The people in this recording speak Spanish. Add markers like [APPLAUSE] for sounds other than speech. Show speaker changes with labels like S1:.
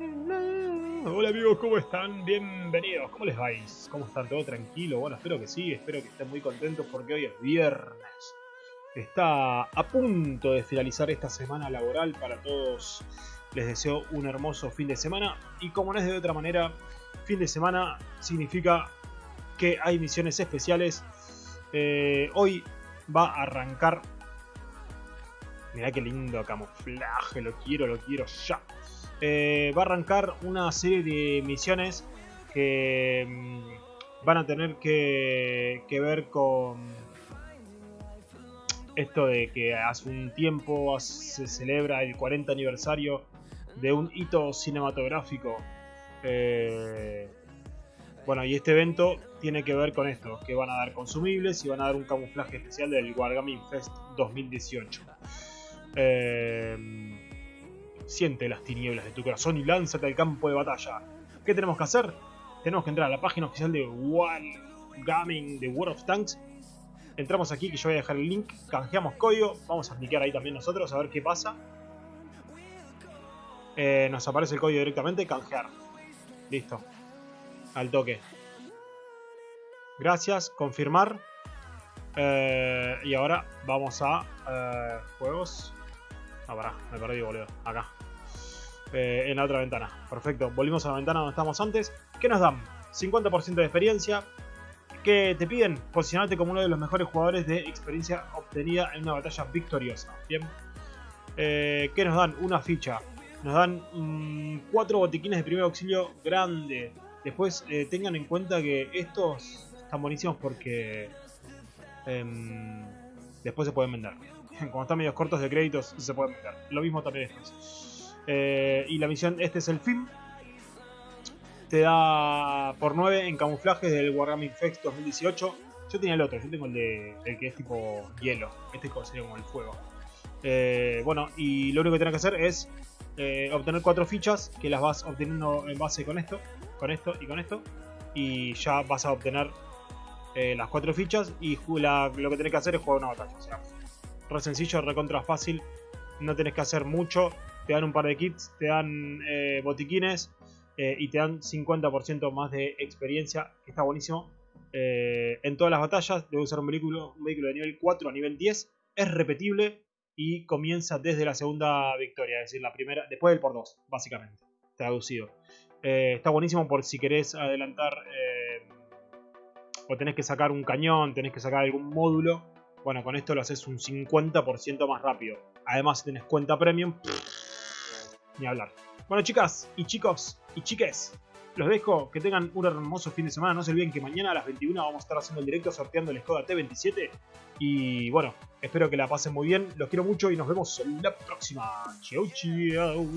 S1: Hola amigos, ¿cómo están? Bienvenidos, ¿cómo les vais? ¿Cómo están? ¿Todo tranquilo? Bueno, espero que sí, espero que estén muy contentos porque hoy es viernes. Está a punto de finalizar esta semana laboral para todos. Les deseo un hermoso fin de semana y como no es de otra manera, fin de semana significa que hay misiones especiales. Eh, hoy va a arrancar... Mirá qué lindo camuflaje, lo quiero, lo quiero ya. Eh, va a arrancar una serie de misiones que mm, van a tener que, que, ver con esto de que hace un tiempo se celebra el 40 aniversario de un hito cinematográfico. Eh, bueno, y este evento tiene que ver con esto, que van a dar consumibles y van a dar un camuflaje especial del Wargaming Fest 2018. Eh, Siente las tinieblas de tu corazón y lánzate al campo de batalla. ¿Qué tenemos que hacer? Tenemos que entrar a la página oficial de One Gaming de World of Tanks. Entramos aquí, que yo voy a dejar el link. Canjeamos código. Vamos a aplicar ahí también nosotros a ver qué pasa. Eh, nos aparece el código directamente. Canjear. Listo. Al toque. Gracias. Confirmar. Eh, y ahora vamos a eh, juegos. Ah, pará, me perdí, boludo. Acá. Eh, en la otra ventana. Perfecto. Volvimos a la ventana donde estábamos antes. ¿Qué nos dan? 50% de experiencia. ¿Qué te piden? Posicionarte como uno de los mejores jugadores de experiencia obtenida en una batalla victoriosa. Bien. Eh, ¿Qué nos dan? Una ficha. Nos dan 4 mm, botiquines de primer auxilio grande. Después eh, tengan en cuenta que estos están buenísimos porque em, después se pueden vender. [LAUGHS] Cuando están medios cortos de créditos se pueden vender. Lo mismo también estos. Eh, y la misión, este es el fin. Te da por 9 en camuflajes del Wargaming Fest 2018. Yo tenía el otro, yo tengo el, de, el que es tipo hielo. Este sería como el fuego. Eh, bueno, y lo único que tienes que hacer es eh, obtener cuatro fichas que las vas obteniendo en base con esto, con esto y con esto. Y ya vas a obtener las cuatro fichas y lo que tenés que hacer es jugar una batalla. O sea, re sencillo, recontra fácil. No tenés que hacer mucho te dan un par de kits, te dan eh, botiquines eh, y te dan 50% más de experiencia, que está buenísimo. Eh, en todas las batallas debe usar un vehículo, un vehículo de nivel 4 a nivel 10, es repetible y comienza desde la segunda victoria, es decir, la primera, después del por 2, básicamente, traducido. está buenísimo por si querés adelantar o tenés que sacar un cañón, tenés que sacar algún módulo. Bueno, con esto lo haces un 50% más rápido. Además, si tenés cuenta premium, ni hablar. Bueno, chicas y chicos y chiques, los dejo. Que tengan un hermoso fin de semana. No se olviden que mañana a las 21 vamos a estar haciendo el directo sorteando el Skoda T27. Y bueno, espero que la pasen muy bien. Los quiero mucho y nos vemos en la próxima. Chau, chau.